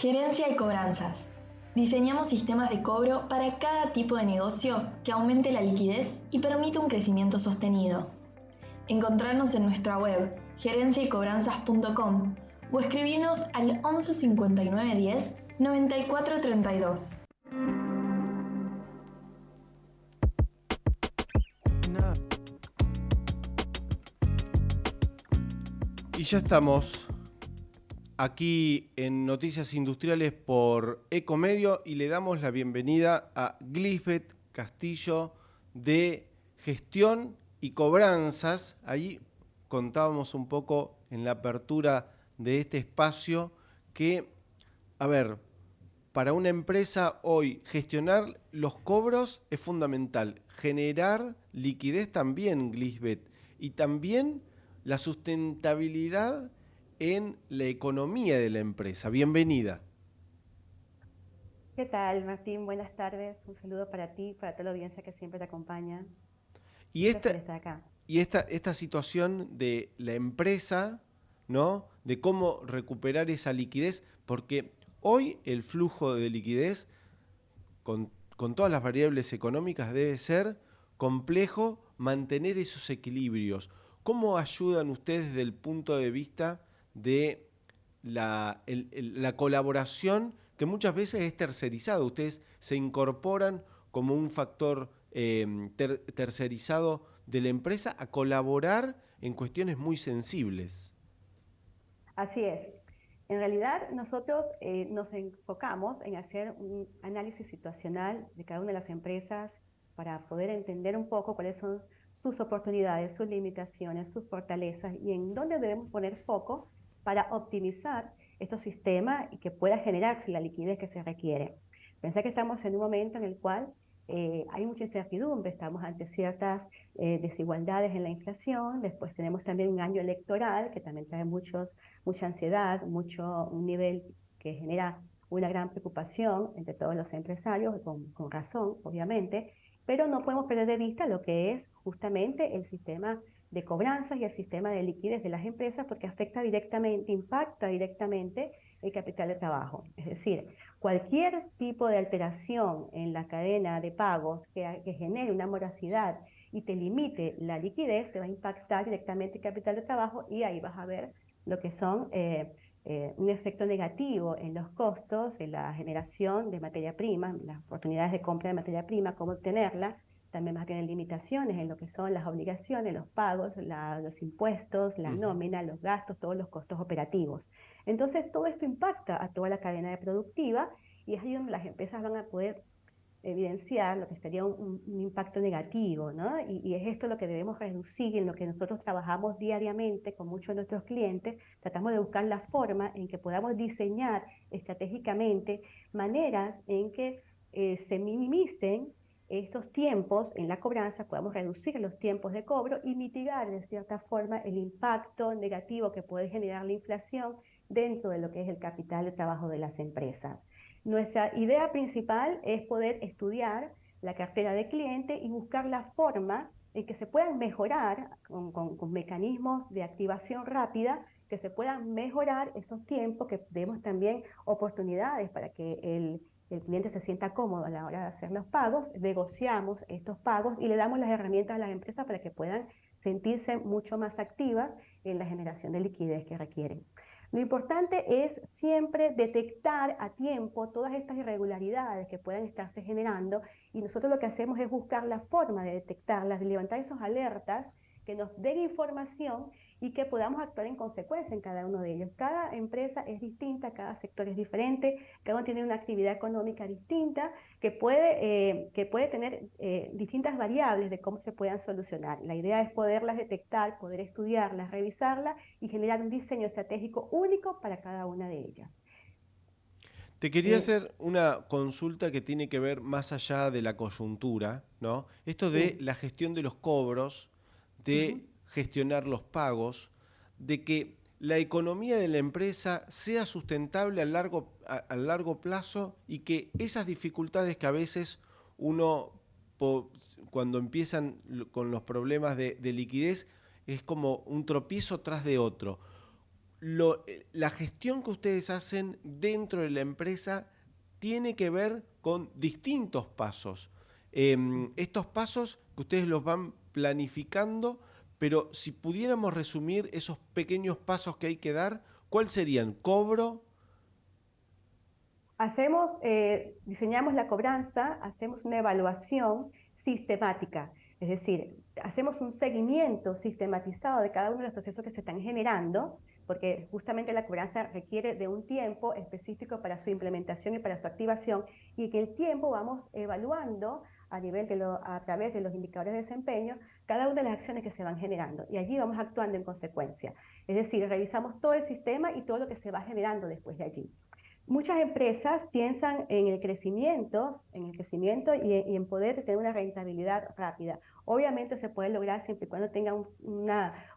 Gerencia y cobranzas. Diseñamos sistemas de cobro para cada tipo de negocio que aumente la liquidez y permita un crecimiento sostenido. Encontrarnos en nuestra web gerenciaycobranzas.com o escribirnos al 11 59 10 94 32. Y ya estamos aquí en Noticias Industriales por Ecomedio y le damos la bienvenida a Glisbeth Castillo de Gestión y Cobranzas. Allí contábamos un poco en la apertura de este espacio que, a ver, para una empresa hoy gestionar los cobros es fundamental, generar liquidez también, Glisbeth, y también la sustentabilidad en la economía de la empresa. Bienvenida. ¿Qué tal, Martín? Buenas tardes. Un saludo para ti, para toda la audiencia que siempre te acompaña. Y esta, y esta, esta situación de la empresa, ¿no? De cómo recuperar esa liquidez, porque hoy el flujo de liquidez, con, con todas las variables económicas, debe ser complejo mantener esos equilibrios. ¿Cómo ayudan ustedes desde el punto de vista de la, colaboración que muchas veces es tercerizada. Ustedes se incorporan como un factor em, tercerizado de la empresa a colaborar en cuestiones muy sensibles. Así es. En realidad nosotros eh, nos enfocamos en hacer un análisis situacional de cada una de las empresas para poder entender un poco cuáles son sus oportunidades, sus limitaciones, sus fortalezas y en dónde debemos poner foco para optimizar estos sistemas y que pueda generarse la liquidez que se requiere. Pensé que estamos en un momento en el cual eh, hay mucha incertidumbre, estamos ante ciertas eh, desigualdades en la inflación, después tenemos también un año electoral que también trae muchos, mucha ansiedad, mucho, un nivel que genera una gran preocupación entre todos los empresarios, con, con razón, obviamente, pero no podemos perder de vista lo que es justamente el sistema de cobranzas y el sistema de liquidez de las empresas porque afecta directamente, impacta directamente el capital de trabajo. Es decir, cualquier tipo de alteración en la cadena de pagos que, genere una morosidad y te limite la liquidez, te va a impactar directamente el capital de trabajo y ahí vas a ver lo que son eh, eh, un efecto negativo en los costos, en la generación de materia prima, las oportunidades de compra de materia prima, cómo obtenerla, también vas a tener limitaciones en lo que son las obligaciones, los pagos, los impuestos, la nómina, los gastos, todos los costos operativos. Entonces, todo esto impacta a toda la cadena de productiva y es ahí donde las empresas van a poder evidenciar lo que estaría un, impacto negativo, ¿no? Y, y, es esto lo que debemos reducir, en lo que nosotros trabajamos diariamente con muchos de nuestros clientes, tratamos de buscar la forma en que podamos diseñar estratégicamente maneras en que eh, se minimicen estos tiempos en la cobranza, podamos reducir los tiempos de cobro y mitigar de cierta forma el impacto negativo que puede generar la inflación dentro de lo que es el capital de trabajo de las empresas. Nuestra idea principal es poder estudiar la cartera de cliente y buscar la forma en que se puedan mejorar con, con mecanismos de activación rápida, que se puedan mejorar esos tiempos, que demos también oportunidades para que el el cliente se sienta cómodo a la hora de hacer los pagos, negociamos estos pagos y le damos las herramientas a las empresas para que puedan sentirse mucho más activas en la generación de liquidez que requieren. Lo importante es siempre detectar a tiempo todas estas irregularidades que puedan estarse generando y nosotros lo que hacemos es buscar la forma de detectarlas, de levantar esas alertas que nos den información y que podamos actuar en consecuencia en cada uno de ellos. Cada empresa es distinta, cada sector es diferente, cada uno tiene una actividad económica distinta que puede, eh, que puede tener eh, distintas variables de cómo se puedan solucionar. La idea es poderlas detectar, poder estudiarlas, revisarlas y generar un diseño estratégico único para cada una de ellas. Te quería hacer una consulta que tiene que ver más allá de la coyuntura, ¿no? Esto de la gestión de los cobros, de gestionar los pagos, de que la economía de la empresa sea sustentable a largo, a, largo plazo y que esas dificultades que a veces uno, cuando empiezan con los problemas de, liquidez, es como un tropiezo tras de otro. la gestión que ustedes hacen dentro de la empresa tiene que ver con distintos pasos. Em, estos pasos que ustedes los van planificando, pero si pudiéramos resumir esos pequeños pasos que hay que dar, ¿cuáles serían? ¿Cobro? Hacemos, eh, diseñamos la cobranza, hacemos una evaluación sistemática, es decir, hacemos un seguimiento sistematizado de cada uno de los procesos que se están generando, porque justamente la cobranza requiere de un tiempo específico para su implementación y para su activación, y que el tiempo vamos evaluando a, nivel de a través de los indicadores de desempeño cada una de las acciones que se van generando, y allí vamos actuando en consecuencia. Es decir, revisamos todo el sistema y todo lo que se va generando después de allí. Muchas empresas piensan en el crecimiento, en el crecimiento y, en poder tener una rentabilidad rápida. Obviamente se puede lograr siempre y cuando tenga un,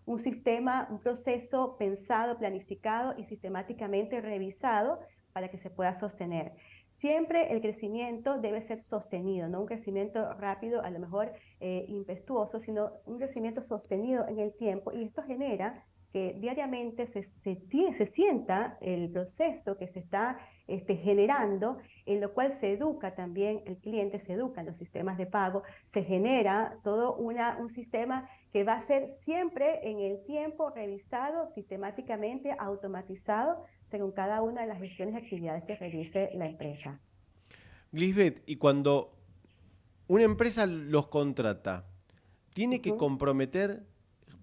un sistema, un proceso pensado, planificado y sistemáticamente revisado para que se pueda sostener. Siempre el crecimiento debe ser sostenido, no un crecimiento rápido, a lo mejor eh, impetuoso, sino un crecimiento sostenido en el tiempo y esto genera que diariamente se, se, sienta el proceso que se está este, generando, en lo cual se educa también el cliente, se educan los sistemas de pago, se genera todo una, un sistema que va a ser siempre en el tiempo revisado, sistemáticamente automatizado, según cada una de las gestiones y actividades que realice la empresa. Lisbeth, y cuando una empresa los contrata, ¿tiene que comprometer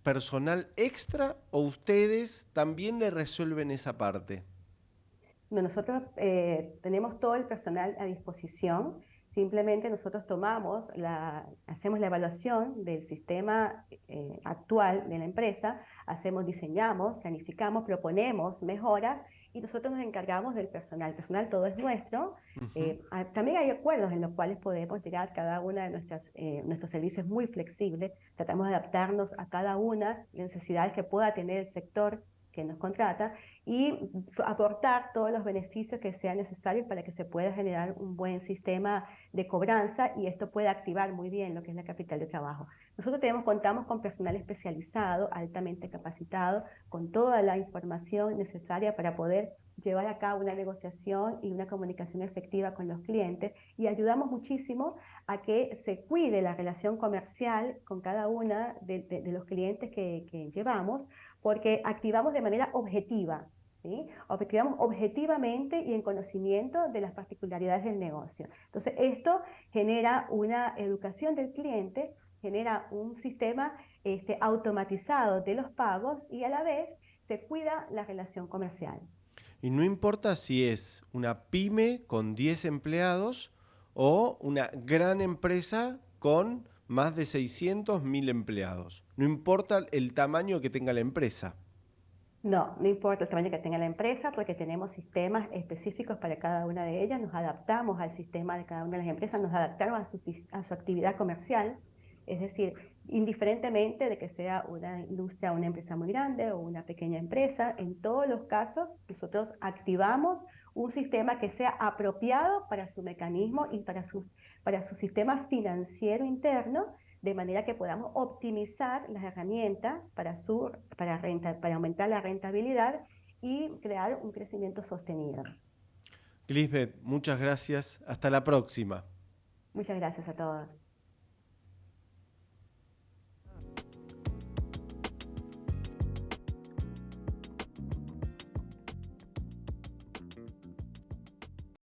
personal extra o ustedes también le resuelven esa parte? nosotros eh, tenemos todo el personal a disposición. Simplemente nosotros tomamos, la, hacemos la evaluación del sistema eh, actual de la empresa, hacemos, diseñamos, planificamos, proponemos mejoras y nosotros nos encargamos del personal. El personal todo es nuestro. Eh, también hay acuerdos en los cuales podemos llegar cada una de nuestras, eh, nuestros servicios muy flexibles. Tratamos de adaptarnos a cada una de las necesidades que pueda tener el sector nos contrata y aportar todos los beneficios que sean necesarios para que se pueda generar un buen sistema de cobranza y esto pueda activar muy bien lo que es la capital de trabajo. Nosotros tenemos, contamos con personal especializado, altamente capacitado, con toda la información necesaria para poder llevar a cabo una negociación y una comunicación efectiva con los clientes y ayudamos muchísimo a que se cuide la relación comercial con cada una de, los clientes que, que llevamos porque activamos de manera objetiva, ¿sí? Activamos objetivamente y en conocimiento de las particularidades del negocio. Entonces, esto genera una educación del cliente, genera un sistema este, automatizado de los pagos y a la vez se cuida la relación comercial. Y no importa si es una pyme con 10 empleados o una gran empresa con más de 600 mil empleados. No importa el tamaño que tenga la empresa. No, no importa el tamaño que tenga la empresa porque tenemos sistemas específicos para cada una de ellas, nos adaptamos al sistema de cada una de las empresas, nos adaptamos a su, a su actividad comercial, es decir, indiferentemente de que sea una industria, una empresa muy grande o una pequeña empresa, en todos los casos nosotros activamos un sistema que sea apropiado para su mecanismo y para su, para su sistema financiero interno, de manera que podamos optimizar las herramientas para, su, para, renta, para aumentar la rentabilidad y crear un crecimiento sostenido. Lisbeth, muchas gracias. Hasta la próxima. Muchas gracias a todos.